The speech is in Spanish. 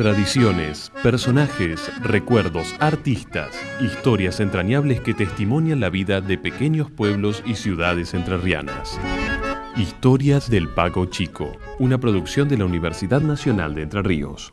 Tradiciones, personajes, recuerdos, artistas, historias entrañables que testimonian la vida de pequeños pueblos y ciudades entrerrianas. Historias del Pago Chico, una producción de la Universidad Nacional de Entre Ríos.